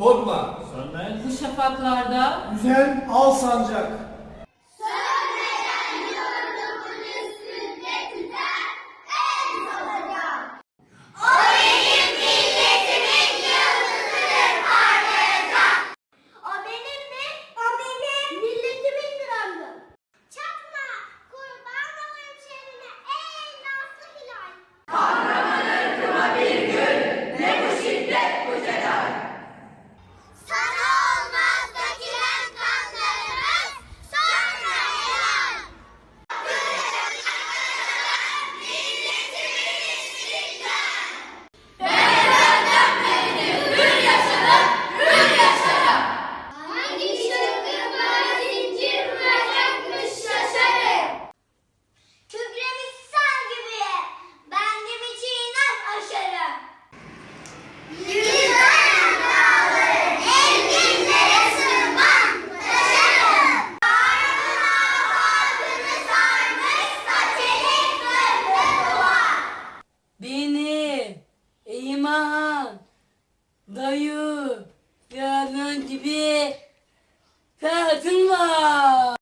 Korkma. Sönmez. Bu şafaklarda. Güzel al sancak. İmam, dayı, yarın gibi kadın var.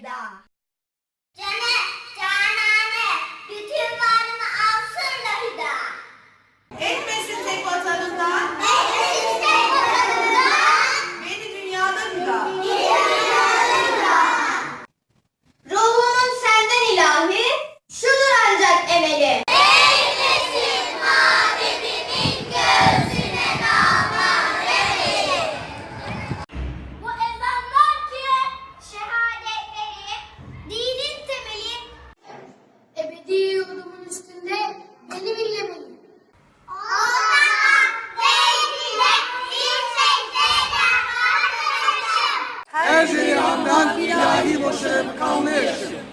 的。Her şeyi andan ilahi boşa kavmaya yaşayın.